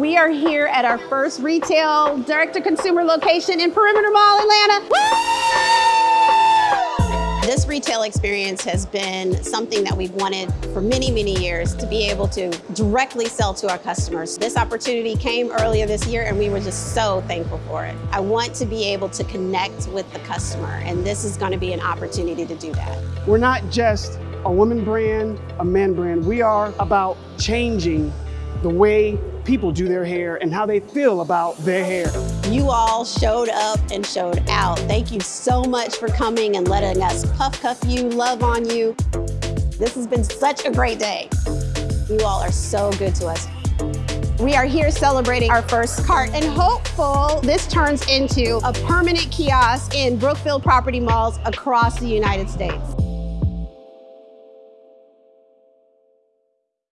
We are here at our first retail direct-to-consumer location in Perimeter Mall, Atlanta. This retail experience has been something that we've wanted for many, many years to be able to directly sell to our customers. This opportunity came earlier this year and we were just so thankful for it. I want to be able to connect with the customer and this is going to be an opportunity to do that. We're not just a women brand, a men brand. We are about changing the way people do their hair and how they feel about their hair. You all showed up and showed out. Thank you so much for coming and letting us puff cuff you, love on you. This has been such a great day. You all are so good to us. We are here celebrating our first cart and hopeful this turns into a permanent kiosk in Brookfield property malls across the United States.